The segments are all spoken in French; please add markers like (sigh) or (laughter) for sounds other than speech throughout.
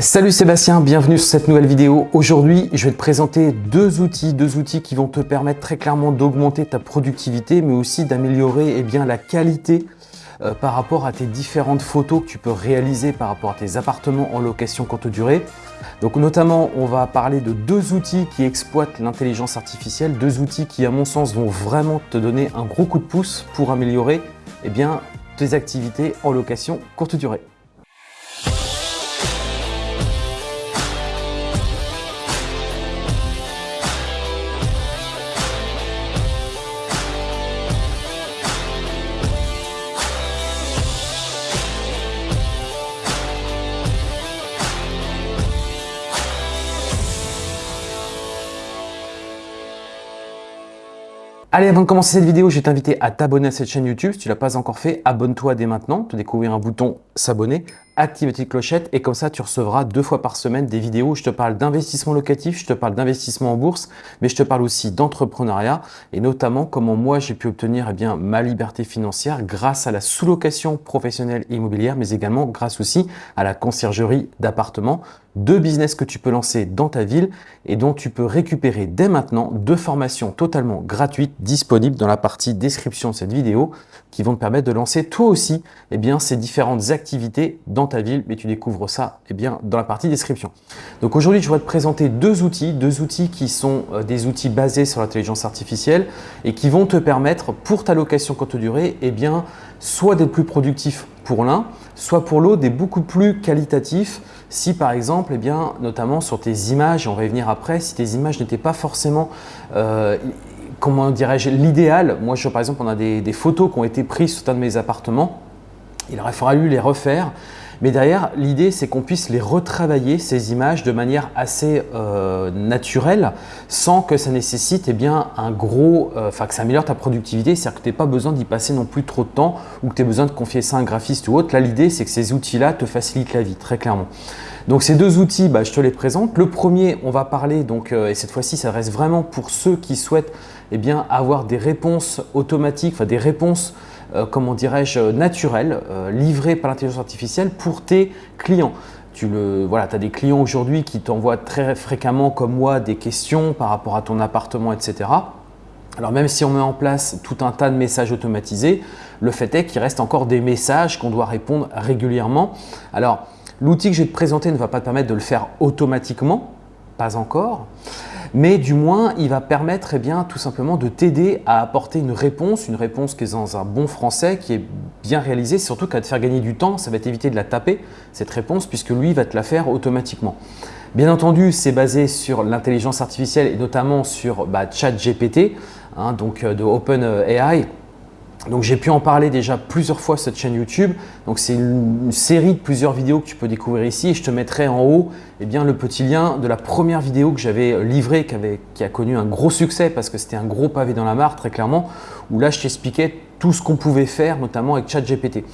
Salut Sébastien, bienvenue sur cette nouvelle vidéo. Aujourd'hui, je vais te présenter deux outils, deux outils qui vont te permettre très clairement d'augmenter ta productivité, mais aussi d'améliorer eh la qualité euh, par rapport à tes différentes photos que tu peux réaliser par rapport à tes appartements en location courte durée. Donc notamment, on va parler de deux outils qui exploitent l'intelligence artificielle, deux outils qui à mon sens vont vraiment te donner un gros coup de pouce pour améliorer eh tes activités en location courte durée. Allez, avant de commencer cette vidéo, je vais t'inviter à t'abonner à cette chaîne YouTube. Si tu ne l'as pas encore fait, abonne-toi dès maintenant. Tu découvrir un bouton s'abonner, active la clochette et comme ça, tu recevras deux fois par semaine des vidéos où je te parle d'investissement locatif, je te parle d'investissement en bourse, mais je te parle aussi d'entrepreneuriat et notamment comment moi, j'ai pu obtenir eh bien, ma liberté financière grâce à la sous-location professionnelle immobilière, mais également grâce aussi à la conciergerie d'appartements deux business que tu peux lancer dans ta ville et dont tu peux récupérer dès maintenant deux formations totalement gratuites disponibles dans la partie description de cette vidéo qui vont te permettre de lancer toi aussi eh bien, ces différentes activités dans ta ville, mais tu découvres ça eh bien, dans la partie description. Donc aujourd'hui, je vais te présenter deux outils, deux outils qui sont euh, des outils basés sur l'intelligence artificielle et qui vont te permettre pour ta location courte durée, eh bien, soit d'être plus productif pour l'un, soit pour l'autre des beaucoup plus qualitatifs si par exemple, eh bien, notamment sur tes images, on va y venir après, si tes images n'étaient pas forcément, euh, comment dirais-je, l'idéal. Moi, je, par exemple, on a des, des, photos qui ont été prises sur un de mes appartements. Il aurait fallu les refaire. Mais derrière, l'idée, c'est qu'on puisse les retravailler, ces images, de manière assez euh, naturelle, sans que ça nécessite eh bien, un gros, euh, enfin que ça améliore ta productivité, c'est-à-dire que tu n'as pas besoin d'y passer non plus trop de temps ou que tu aies besoin de confier ça à un graphiste ou autre. Là, l'idée, c'est que ces outils-là te facilitent la vie, très clairement. Donc ces deux outils, bah, je te les présente. Le premier, on va parler, donc, euh, et cette fois-ci, ça reste vraiment pour ceux qui souhaitent eh avoir des réponses automatiques, enfin des réponses euh, comment dirais-je, naturel, euh, livré par l'intelligence artificielle pour tes clients. Tu le, voilà, as des clients aujourd'hui qui t'envoient très fréquemment, comme moi, des questions par rapport à ton appartement, etc. Alors même si on met en place tout un tas de messages automatisés, le fait est qu'il reste encore des messages qu'on doit répondre régulièrement. Alors l'outil que je vais te présenter ne va pas te permettre de le faire automatiquement, pas encore mais du moins, il va permettre eh tout simplement de t'aider à apporter une réponse, une réponse qui est dans un bon français, qui est bien réalisée, surtout qu'à te faire gagner du temps, ça va t'éviter de la taper, cette réponse, puisque lui va te la faire automatiquement. Bien entendu, c'est basé sur l'intelligence artificielle et notamment sur bah, ChatGPT, hein, donc euh, de OpenAI. Donc j'ai pu en parler déjà plusieurs fois cette chaîne YouTube. Donc c'est une, série de plusieurs vidéos que tu peux découvrir ici et je te mettrai en haut eh bien, le petit lien de la première vidéo que j'avais livrée qui, qui a connu un gros succès parce que c'était un gros pavé dans la mare très clairement où là je t'expliquais tout ce qu'on pouvait faire notamment avec ChatGPT.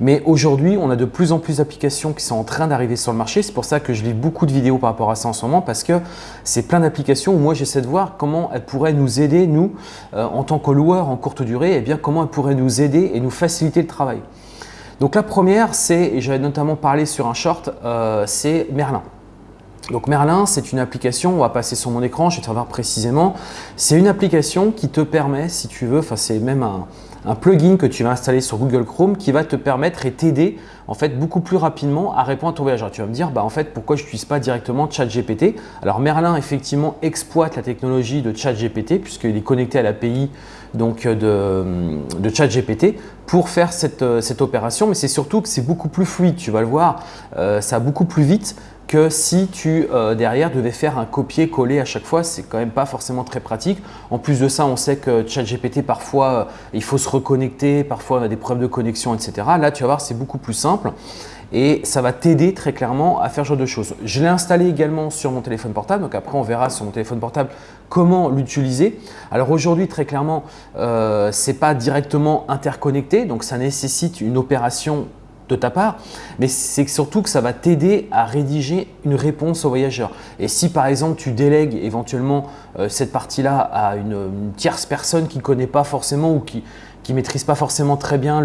Mais aujourd'hui, on a de plus en plus d'applications qui sont en train d'arriver sur le marché. C'est pour ça que je lis beaucoup de vidéos par rapport à ça en ce moment parce que c'est plein d'applications où moi j'essaie de voir comment elles pourraient nous aider, nous, euh, en tant que loueurs en courte durée, et eh bien comment elles pourraient nous aider et nous faciliter le travail. Donc la première, c'est, et j'avais notamment parlé sur un short, euh, c'est Merlin. Donc Merlin, c'est une application, on va passer sur mon écran, je vais te voir précisément. C'est une application qui te permet, si tu veux, enfin c'est même un, un plugin que tu vas installer sur Google Chrome qui va te permettre et t'aider en fait beaucoup plus rapidement à répondre à ton voyageur. Tu vas me dire, bah, en fait, pourquoi je n'utilise pas directement ChatGPT? Alors Merlin, effectivement, exploite la technologie de ChatGPT puisqu'il est connecté à l'API donc de, de ChatGPT pour faire cette, cette opération, mais c'est surtout que c'est beaucoup plus fluide, tu vas le voir, euh, ça va beaucoup plus vite que si tu euh, derrière devais faire un copier-coller à chaque fois, c'est quand même pas forcément très pratique. En plus de ça, on sait que ChatGPT parfois euh, il faut se reconnecter, parfois on a des problèmes de connexion, etc. Là, tu vas voir, c'est beaucoup plus simple et ça va t'aider très clairement à faire ce genre de choses. Je l'ai installé également sur mon téléphone portable, donc après on verra sur mon téléphone portable comment l'utiliser. Alors aujourd'hui, très clairement, euh, ce n'est pas directement interconnecté, donc ça nécessite une opération de ta part, mais c'est surtout que ça va t'aider à rédiger une réponse au voyageur. Et si par exemple tu délègues éventuellement euh, cette partie-là à une, tierce personne qui ne connaît pas forcément ou qui, qui maîtrisent pas forcément très bien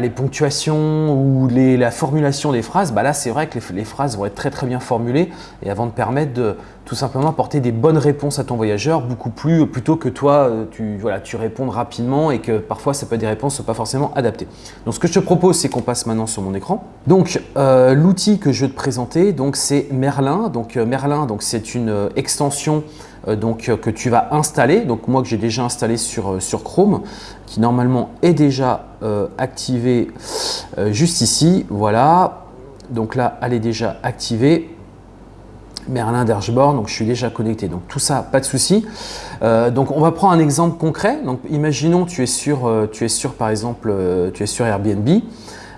les ponctuations ou les, la formulation des phrases, bah là c'est vrai que les, phrases vont être très très bien formulées et avant de permettre de tout simplement apporter des bonnes réponses à ton voyageur, beaucoup plus plutôt que toi euh, tu, voilà, tu répondes rapidement et que parfois ça peut être des réponses pas forcément adaptées. Donc ce que je te propose c'est qu'on passe maintenant sur mon écran. Donc euh, l'outil que je vais te présenter donc c'est Merlin. Donc euh, Merlin donc c'est une extension donc, que tu vas installer, donc moi que j'ai déjà installé sur, sur Chrome, qui normalement est déjà activé juste ici, voilà, donc là elle est déjà activée, Merlin Dashboard, donc je suis déjà connecté. Donc tout ça, pas de souci. Euh, donc on va prendre un exemple concret. Donc imaginons tu es sur, euh, tu es sur par exemple, euh, tu es sur Airbnb.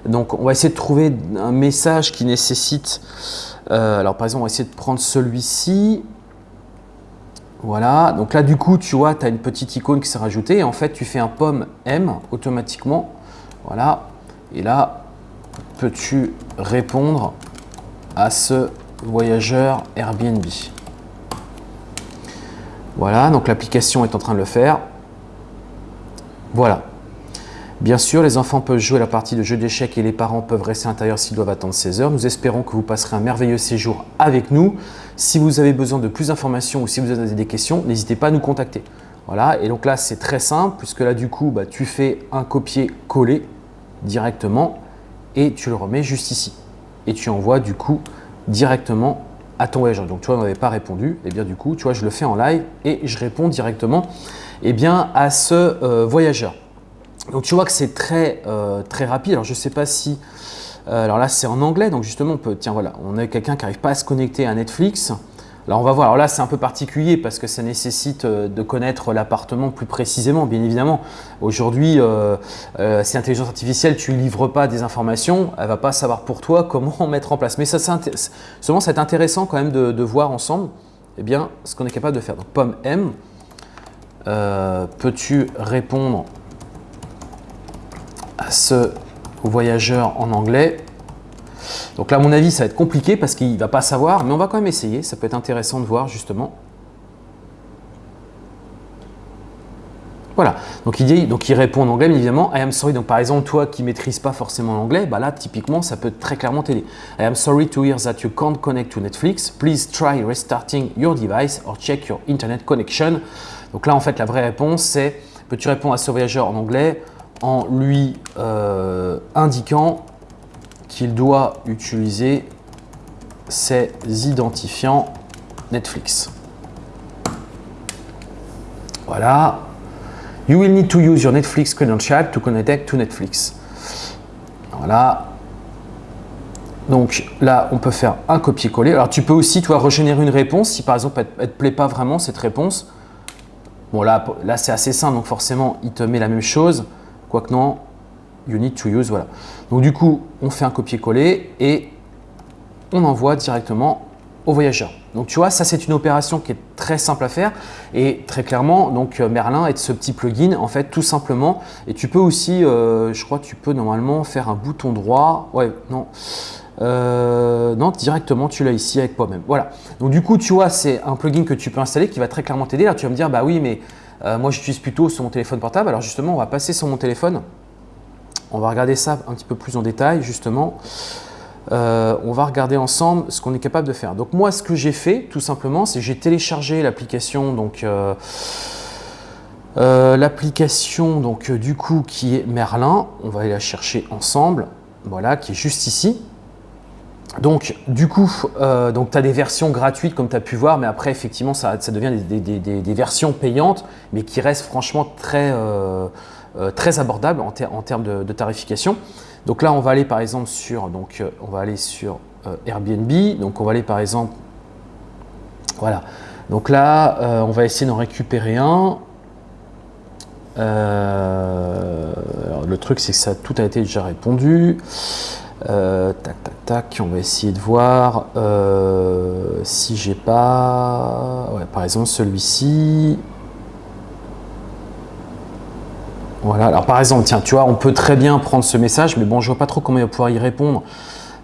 Donc on va essayer de trouver un message qui nécessite, alors par exemple on va essayer de prendre celui-ci. Voilà, donc là du coup tu vois, tu as une petite icône qui s'est rajoutée et en fait tu fais un pomme M automatiquement. Voilà, et là peux-tu répondre à ce voyageur Airbnb? Voilà, donc l'application est en train de le faire. Voilà. Bien sûr, les enfants peuvent jouer la partie de jeu d'échecs et les parents peuvent rester à l'intérieur s'ils doivent attendre 16 heures. Nous espérons que vous passerez un merveilleux séjour avec nous. Si vous avez besoin de plus d'informations ou si vous avez des questions, n'hésitez pas à nous contacter. Voilà, et donc là, c'est très simple puisque là, du coup, bah, tu fais un copier-coller directement et tu le remets juste ici. Et tu envoies du coup directement à ton voyageur. Donc, tu vois, on n'avait pas répondu. Et eh bien, du coup, tu vois, je le fais en live et je réponds directement eh bien, à ce euh, voyageur. Donc, tu vois que c'est très, euh, très rapide. Alors, je ne sais pas si… Euh, alors là, c'est en anglais. Donc, justement, on peut… Tiens, voilà, on a quelqu'un qui n'arrive pas à se connecter à Netflix. Alors on va voir, alors là c'est un peu particulier parce que ça nécessite euh, de connaître l'appartement plus précisément, bien évidemment. Aujourd'hui, euh, euh, si l'intelligence artificielle, tu ne livres pas des informations, elle ne va pas savoir pour toi comment (laughs) mettre en place. Mais ça, seulement, c'est intéressant quand même de, voir ensemble eh bien, ce qu'on est capable de faire. Donc pomme M, peux-tu répondre ce voyageur en anglais donc là, à mon avis, ça va être compliqué parce qu'il va pas savoir, mais on va quand même essayer. Ça peut être intéressant de voir justement. Voilà, donc il, dit, donc il répond en anglais, mais évidemment, I am sorry. Donc par exemple, toi qui ne maîtrises pas forcément l'anglais, bah là, typiquement, ça peut très clairement t'aider. I am sorry to hear that you can't connect to Netflix. Please try restarting your device or check your internet connection. Donc là, en fait, la vraie réponse, c'est peux-tu répondre à ce voyageur en anglais? En lui euh, indiquant qu'il doit utiliser ses identifiants Netflix. Voilà. You will need to use your Netflix credential to connect to Netflix. Voilà. Donc là, on peut faire un copier-coller. Alors tu peux aussi, toi, régénérer une réponse si par exemple elle ne te plaît pas vraiment cette réponse. Bon là, là c'est assez simple, donc forcément, il te met la même chose. Quoique non, you need to use, voilà. Donc du coup, on fait un copier-coller et on envoie directement au voyageur. Donc tu vois, ça c'est une opération qui est très simple à faire et très clairement, donc euh, Merlin est ce petit plugin en fait tout simplement. Et tu peux aussi, euh, je crois, tu peux normalement faire un bouton droit. Ouais, non. Euh, non, directement, tu l'as ici avec toi-même. Voilà. Donc du coup, tu vois, c'est un plugin que tu peux installer qui va très clairement t'aider. Là, tu vas me dire, bah oui, mais moi j'utilise plutôt sur mon téléphone portable. Alors justement, on va passer sur mon téléphone. On va regarder ça un petit peu plus en détail, justement. Euh, on va regarder ensemble ce qu'on est capable de faire. Donc moi, ce que j'ai fait, tout simplement, c'est j'ai téléchargé l'application, donc euh, euh, l'application donc du coup qui est Merlin. On va aller la chercher ensemble. Voilà, qui est juste ici. Donc, du coup, donc tu as des versions gratuites comme tu as pu voir, mais après, effectivement, ça, devient des, versions payantes, mais qui restent franchement très, euh, très abordable en, termes de, tarification. Donc là, on va aller par exemple sur, euh, euh, Airbnb. Donc on va aller par exemple, voilà. Donc là, on va essayer d'en récupérer un. le truc, c'est que ça tout a été déjà répondu. Tac, tac, tac. On va essayer de voir si j'ai pas. Ouais, par exemple, celui-ci. Voilà, alors par exemple, tiens, tu vois, on peut très bien prendre ce message, mais bon, je vois pas trop comment il va pouvoir y répondre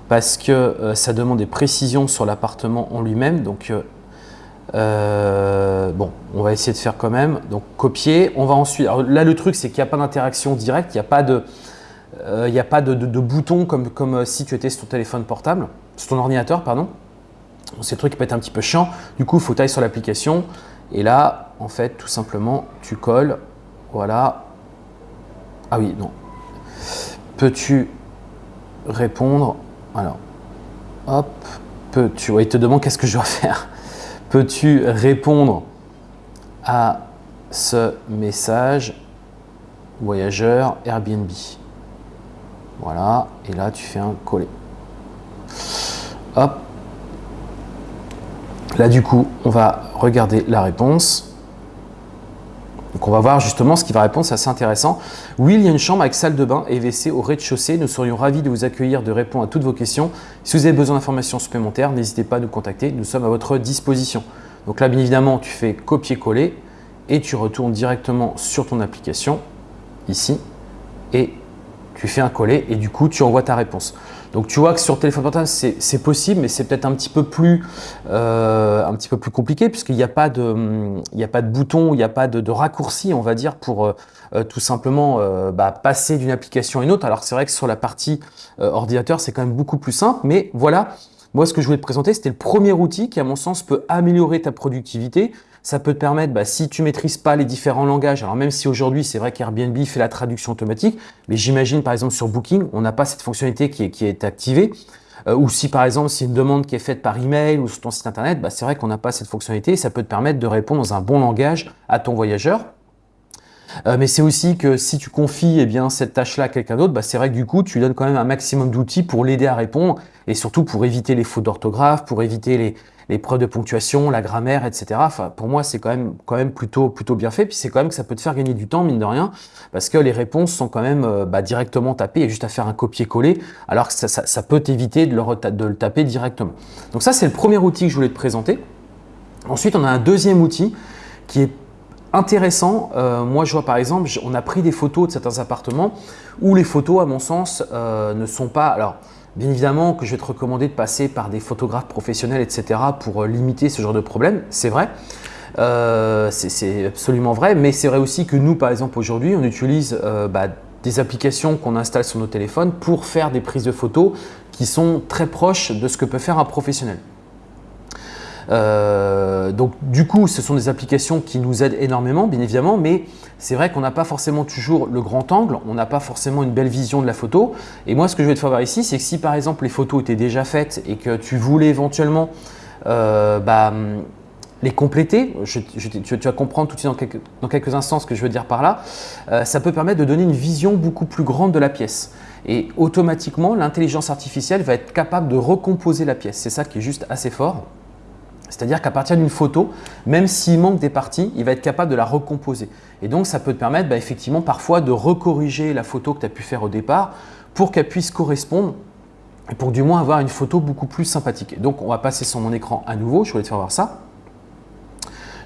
parce que euh, ça demande des précisions sur l'appartement en lui-même. Donc, euh, Euh, bon, on va essayer de faire quand même. Donc copier, on va ensuite. Alors là, le truc, c'est qu'il n'y a pas d'interaction directe, il n'y a pas de, euh, il a pas de, bouton comme, comme euh, si tu étais sur ton téléphone portable, sur ton ordinateur, pardon. C'est le truc qui peut être un petit peu chiant. Du coup, il faut tailler sur l'application. Et là, en fait, tout simplement, tu colles. Voilà. Ah oui, non. Peux-tu répondre? Alors, hop. Peux-tu. il te demande qu'est-ce que je dois (laughs) faire. Peux-tu répondre à ce message voyageur Airbnb? Voilà, et là tu fais un coller. Hop. Là du coup, on va regarder la réponse. Donc on va voir justement ce qui va répondre, c'est assez intéressant. Oui, il y a une chambre avec salle de bain et WC au rez-de-chaussée. Nous serions ravis de vous accueillir, de répondre à toutes vos questions. Si vous avez besoin d'informations supplémentaires, n'hésitez pas à nous contacter. Nous sommes à votre disposition. Donc là, bien évidemment, tu fais copier-coller et tu retournes directement sur ton application, ici, et tu fais un coller et du coup, tu envoies ta réponse. Donc tu vois que sur téléphone portable, c'est possible, mais c'est peut-être un, petit peu plus, euh, un petit peu plus compliqué puisqu'il n'y a, pas de, il a pas de bouton, il n'y a pas de, raccourci, on va dire, pour euh, euh, tout simplement bah, passer d'une application à une autre. Alors c'est vrai que sur la partie ordinateur, c'est quand même beaucoup plus simple, mais voilà, moi, ce que je voulais te présenter, c'était le premier outil qui, à mon sens, peut améliorer ta productivité. Ça peut te permettre, bah, si tu maîtrises pas les différents langages, alors même si aujourd'hui, c'est vrai qu'Airbnb fait la traduction automatique, mais j'imagine, par exemple, sur Booking, on n'a pas cette fonctionnalité qui est, qui est activée. Euh, ou si, par exemple, c'est une demande qui est faite par email ou sur ton site internet, bah, c'est vrai qu'on n'a pas cette fonctionnalité. Ça peut te permettre de répondre dans un bon langage à ton voyageur. Euh, mais c'est aussi que si tu confies eh bien, cette tâche-là à quelqu'un d'autre, bah, c'est vrai que du coup, tu donnes quand même un maximum d'outils pour l'aider à répondre et surtout pour éviter les fautes d'orthographe, pour éviter les, les, preuves de ponctuation, la grammaire, etc. Pour moi, c'est quand même, plutôt, bien fait. Puis c'est quand même que ça peut te faire gagner du temps, mine de rien, parce que les réponses sont quand même euh, bah, directement tapées et juste à faire un copier-coller, alors que ça, peut t'éviter de, de le taper directement. Donc ça, c'est le premier outil que je voulais te présenter. Ensuite, on a un deuxième outil qui est intéressant. Euh, moi, je vois par exemple, on a pris des photos de certains appartements où les photos, à mon sens, euh, ne sont pas… Alors, bien évidemment que je vais te recommander de passer par des photographes professionnels, etc. pour euh, limiter ce genre de problème, c'est vrai. c'est absolument vrai, mais c'est vrai aussi que nous, par exemple, aujourd'hui, on utilise bah, des applications qu'on installe sur nos téléphones pour faire des prises de photos qui sont très proches de ce que peut faire un professionnel. Euh, donc du coup, ce sont des applications qui nous aident énormément, bien évidemment, mais c'est vrai qu'on n'a pas forcément toujours le grand angle, on n'a pas forcément une belle vision de la photo. Et moi, ce que je vais te faire voir ici, c'est que si par exemple les photos étaient déjà faites et que tu voulais éventuellement euh, bah, les compléter, tu, vas comprendre tout de suite dans quelques, instants ce que je veux dire par là, euh, ça peut permettre de donner une vision beaucoup plus grande de la pièce. Et automatiquement, l'intelligence artificielle va être capable de recomposer la pièce. C'est ça qui est juste assez fort. C'est-à-dire qu'à partir d'une photo, même s'il manque des parties, il va être capable de la recomposer. Et donc, ça peut te permettre bah, effectivement parfois de recorriger la photo que tu as pu faire au départ pour qu'elle puisse correspondre et pour du moins avoir une photo beaucoup plus sympathique. donc, on va passer sur mon écran à nouveau. Je voulais te faire voir ça.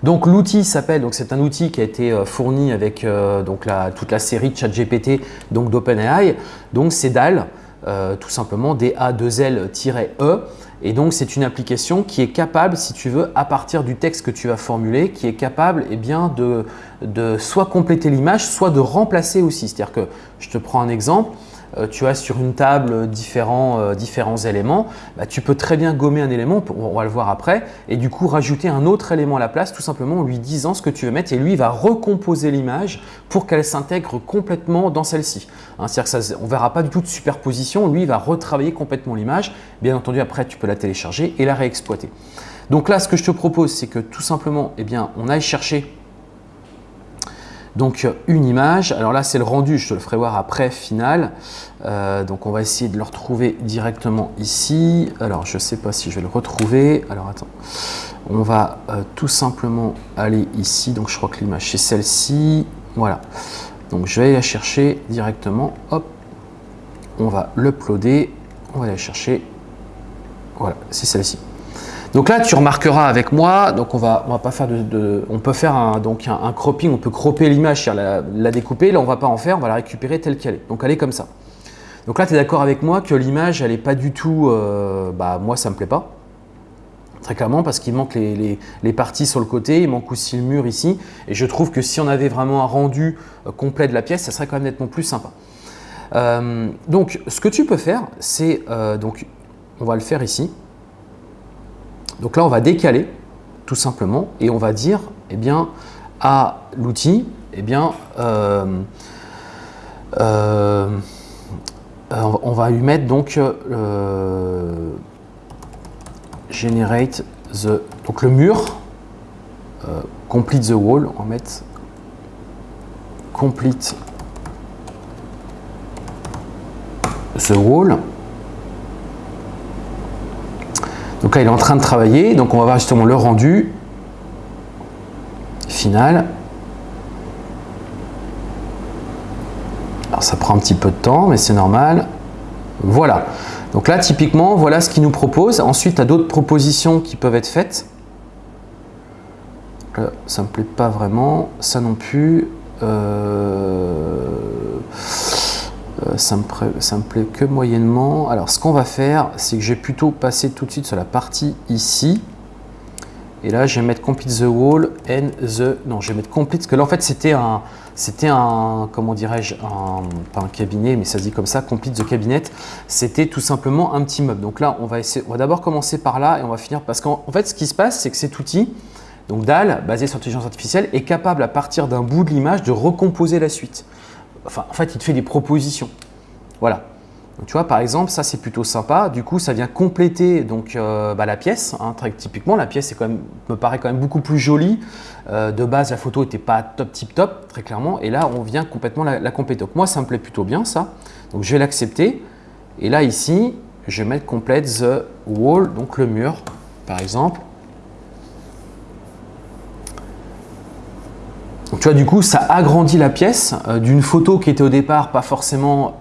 Donc l'outil s'appelle, donc c'est un outil qui a été euh, fourni avec euh, donc toute la série ChatGPT donc d'OpenAI. Donc c'est DAL, euh, tout simplement D-A-2-L-E. Et donc, c'est une application qui est capable, si tu veux, à partir du texte que tu vas formuler, qui est capable eh bien, de, de soit compléter l'image, soit de remplacer aussi. C'est-à-dire que, je te prends un exemple, tu as sur une table différents, euh, différents éléments, bah, tu peux très bien gommer un élément, on va le voir après, et du coup rajouter un autre élément à la place, tout simplement en lui disant ce que tu veux mettre, et lui va recomposer l'image pour qu'elle s'intègre complètement dans celle-ci. Hein, C'est-à-dire qu'on ne verra pas du tout de superposition, lui va retravailler complètement l'image. Bien entendu, après tu peux la télécharger et la réexploiter. Donc là, ce que je te propose, c'est que tout simplement, eh bien, on aille chercher donc une image, alors là c'est le rendu, je te le ferai voir après final. Euh, donc on va essayer de le retrouver directement ici. Alors je ne sais pas si je vais le retrouver. Alors attends, on va euh, tout simplement aller ici. Donc je crois que l'image c'est celle-ci. Voilà. Donc je vais la chercher directement. Hop, on va l'uploader. On va la chercher. Voilà, c'est celle-ci. Donc là, tu remarqueras avec moi, donc on va, pas faire de, on peut faire un, cropping, on peut cropper l'image, la, découper. Là, on va pas en faire, on va la récupérer telle qu'elle est. Donc elle est comme ça. Donc là, tu es d'accord avec moi que l'image, elle est pas du tout, euh, bah moi, ça me plaît pas. Très clairement parce qu'il manque les, parties sur le côté, il manque aussi le mur ici. Et je trouve que si on avait vraiment un rendu euh, complet de la pièce, ça serait quand même nettement plus sympa. Euh, donc ce que tu peux faire, c'est, donc on va le faire ici. Donc là on va décaler tout simplement et on va dire eh bien, à l'outil, eh bien, on va lui mettre donc generate the donc le mur euh, complete the wall on va mettre complete the wall donc là il est en train de travailler donc on va voir justement le rendu final alors ça prend un petit peu de temps mais c'est normal voilà donc là, typiquement, voilà ce qu'il nous propose. Ensuite, tu as d'autres propositions qui peuvent être faites. ça ne me plaît pas vraiment. Ça non plus. Euh, euh, ça, me ça me plaît que moyennement. Alors, ce qu'on va faire, c'est que je vais plutôt passer tout de suite sur la partie ici. Et là, je vais mettre complete the wall and the... Non, je vais mettre complete, parce que là, en fait, c'était un... C'était un, comment dirais-je, pas un cabinet, mais ça se dit comme ça, complete the cabinet. C'était tout simplement un petit meuble. Donc là, on va essayer, on va d'abord commencer par là et on va finir, parce qu'en fait, ce qui se passe, c'est que cet outil, donc DAL, basé sur l'intelligence artificielle, est capable à partir d'un bout de l'image de recomposer la suite. En fait, il te fait des propositions. Voilà tu vois, par exemple, ça c'est plutôt sympa. Du coup, ça vient compléter donc, euh, bah, la pièce. Hein, très typiquement, la pièce quand même, me paraît quand même beaucoup plus jolie. Euh, de base, la photo n'était pas top tip top, très clairement. Et là, on vient complètement la, compléter. Donc moi, ça me plaît plutôt bien ça. Donc je vais l'accepter. Et là, ici, je vais mettre complète the wall, donc le mur, par exemple. Du coup, ça agrandit la pièce euh, d'une photo qui était au départ pas forcément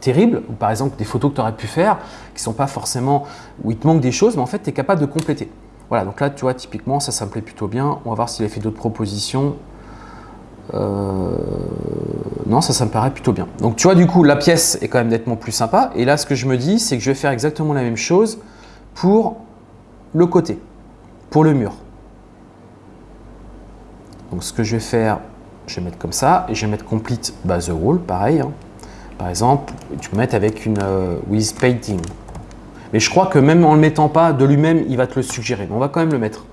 terrible, ou par exemple des photos que tu aurais pu faire, qui sont pas forcément, où il te manque des choses, mais en fait tu es capable de compléter. Voilà, donc là tu vois typiquement ça, ça me plaît plutôt bien. On va voir s'il a fait d'autres propositions. Euh, non, ça, ça me paraît plutôt bien. Donc tu vois du coup la pièce est quand même nettement plus sympa. Et là ce que je me dis, c'est que je vais faire exactement la même chose pour le côté, pour le mur. Donc ce que je vais faire, je vais mettre comme ça et je vais mettre complete the wall, pareil. Hein. Par exemple, tu peux mettre avec une euh, with painting. Mais je crois que même en ne le mettant pas de lui-même, il va te le suggérer. Mais on va quand même le mettre.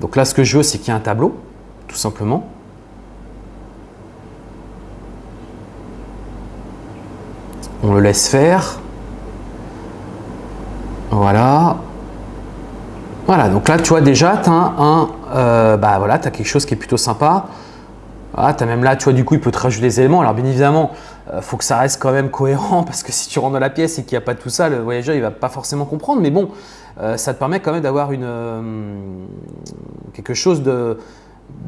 Donc là, ce que je veux, c'est qu'il y ait un tableau, tout simplement. On le laisse faire. Voilà. Voilà, donc là, tu vois déjà, tu as, un, euh, bah voilà, as quelque chose qui est plutôt sympa. Ah, tu as même là, tu vois, du coup, il peut te rajouter des éléments. Alors, bien évidemment, il euh, faut que ça reste quand même cohérent (laughs) parce que si tu rentres dans la pièce et qu'il n'y a pas tout ça, le voyageur, il va pas forcément comprendre. Mais bon, euh, ça te permet quand même d'avoir une quelque chose de,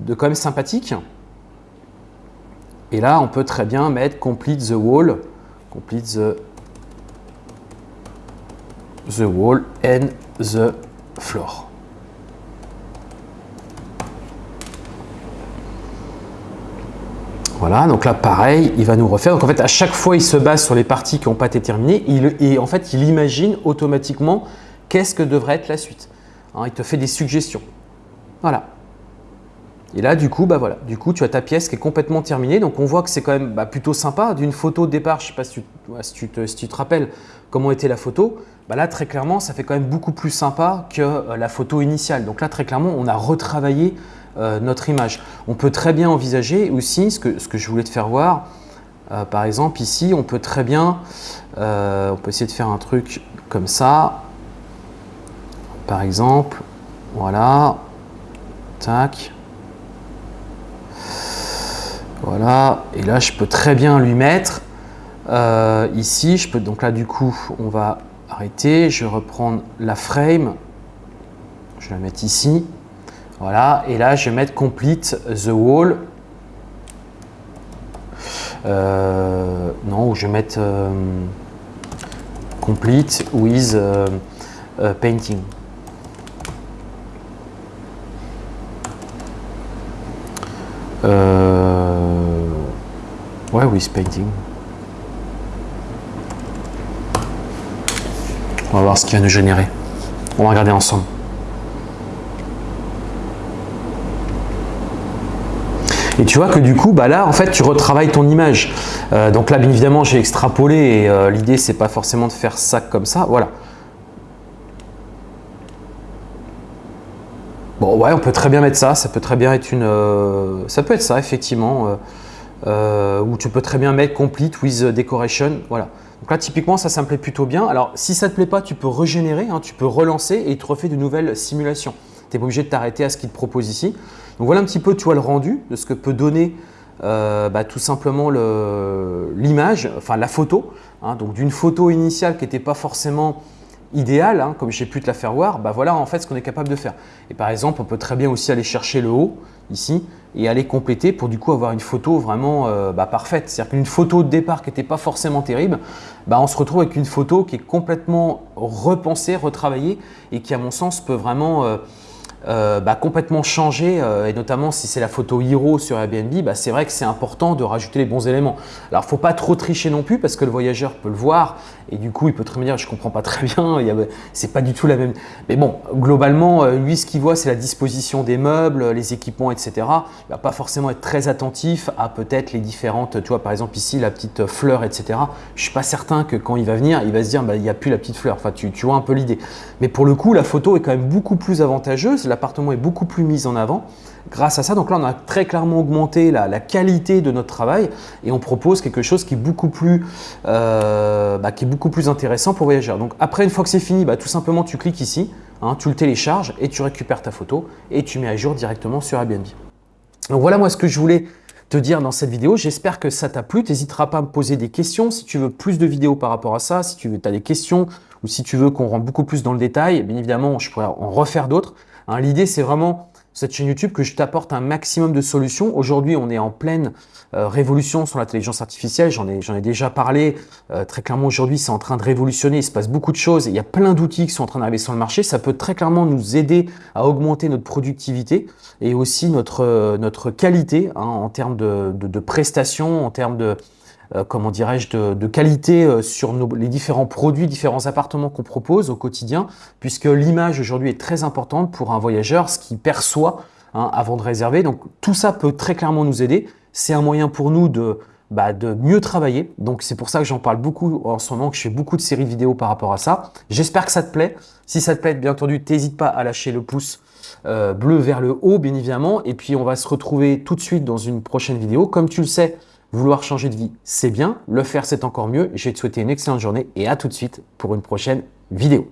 de quand même sympathique. Et là, on peut très bien mettre complete the wall, complete the, the wall and the floor. Voilà, donc là pareil, il va nous refaire. Donc en fait, à chaque fois, il se base sur les parties qui n'ont pas été terminées et en fait, il imagine automatiquement qu'est-ce que devrait être la suite. Hein, il te fait des suggestions. Voilà. Et là, du coup, bah voilà, du coup, tu as ta pièce qui est complètement terminée. Donc on voit que c'est quand même bah, plutôt sympa. D'une photo de départ, je ne sais pas si tu, te, si tu, te, rappelles comment était la photo. Bah là, très clairement, ça fait quand même beaucoup plus sympa que euh, la photo initiale. Donc là, très clairement, on a retravaillé euh, notre image. On peut très bien envisager aussi ce que, ce que je voulais te faire voir. Euh, par exemple, ici, on peut très bien, euh, on peut essayer de faire un truc comme ça. Par exemple, voilà, tac. Voilà, et là, je peux très bien lui mettre ici, je peux donc là, du coup, on va arrêter. Je vais reprendre la frame. Je vais la mettre ici. Voilà, et là je vais mettre complete the wall. Euh, non, je vais mettre euh, complete with euh, painting. ouais, with painting. On va voir ce qu'il va nous générer. On va regarder ensemble. Et tu vois que du coup, bah là, en fait, tu retravailles ton image. Euh, donc là, bien évidemment, j'ai extrapolé et euh, l'idée, c'est pas forcément de faire ça comme ça. Voilà. Bon, ouais, on peut très bien mettre ça. Ça peut très bien être une... Euh, ça peut être ça, effectivement. ou tu peux très bien mettre complete with decoration. Voilà. Donc là, typiquement, ça, ça me plaît plutôt bien. Alors, si ça ne te plaît pas, tu peux régénérer, hein, tu peux relancer et il te refait de nouvelles simulations. Tu n'es pas obligé de t'arrêter à ce qu'il te propose ici. Donc voilà un petit peu tu vois, le rendu de ce que peut donner euh, bah, tout simplement l'image, enfin la photo. Hein. donc d'une photo initiale qui n'était pas forcément idéale, hein, comme j'ai pu te la faire voir, bah voilà en fait ce qu'on est capable de faire. Et par exemple, on peut très bien aussi aller chercher le haut ici et aller compléter pour du coup avoir une photo vraiment euh, bah, parfaite. C'est-à-dire qu'une photo de départ qui n'était pas forcément terrible, bah, on se retrouve avec une photo qui est complètement repensée, retravaillée et qui à mon sens peut vraiment euh, euh, bah, complètement changé euh, et notamment si c'est la photo hero sur Airbnb, bah, c'est vrai que c'est important de rajouter les bons éléments. Alors, faut pas trop tricher non plus parce que le voyageur peut le voir et du coup, il peut très bien dire « je comprends pas très bien, c'est pas du tout la même… » Mais bon, globalement, euh, lui, ce qu'il voit, c'est la disposition des meubles, les équipements, etc. Il va pas forcément être très attentif à peut-être les différentes, tu vois, par exemple ici, la petite fleur, etc. Je suis pas certain que quand il va venir, il va se dire bah, « il n'y a plus la petite fleur ». Enfin, tu, tu vois un peu l'idée. Mais pour le coup, la photo est quand même beaucoup plus avantageuse l'appartement est beaucoup plus mis en avant grâce à ça. Donc là, on a très clairement augmenté la, qualité de notre travail et on propose quelque chose qui est beaucoup plus, euh, bah, qui est beaucoup plus intéressant pour voyageurs. Donc après, une fois que c'est fini, bah, tout simplement, tu cliques ici, hein, tu le télécharges et tu récupères ta photo et tu mets à jour directement sur Airbnb. Donc voilà moi ce que je voulais te dire dans cette vidéo. J'espère que ça t'a plu. Tu n'hésiteras pas à me poser des questions. Si tu veux plus de vidéos par rapport à ça, si tu as des questions ou si tu veux qu'on rentre beaucoup plus dans le détail, bien évidemment, je pourrais en refaire d'autres. Hein, l'idée, c'est vraiment cette chaîne YouTube que je t'apporte un maximum de solutions. Aujourd'hui, on est en pleine euh, révolution sur l'intelligence artificielle. J'en ai, déjà parlé. Euh, très clairement, aujourd'hui, c'est en train de révolutionner. Il se passe beaucoup de choses. Il y a plein d'outils qui sont en train d'arriver sur le marché. Ça peut très clairement nous aider à augmenter notre productivité et aussi notre, euh, qualité hein, en termes de, de prestations, en termes de, euh, comment dirais-je, de, qualité euh, sur les différents produits, différents appartements qu'on propose au quotidien, puisque l'image aujourd'hui est très importante pour un voyageur, ce qu'il perçoit hein, avant de réserver. Donc tout ça peut très clairement nous aider. C'est un moyen pour nous de, bah, de mieux travailler. Donc c'est pour ça que j'en parle beaucoup en ce moment, que je fais beaucoup de séries vidéo par rapport à ça. J'espère que ça te plaît. Si ça te plaît, bien entendu, n'hésite pas à lâcher le pouce euh, bleu vers le haut, bien évidemment. Et puis on va se retrouver tout de suite dans une prochaine vidéo. Comme tu le sais, Vouloir changer de vie, c'est bien. Le faire, c'est encore mieux. Je vais te souhaiter une excellente journée et à tout de suite pour une prochaine vidéo.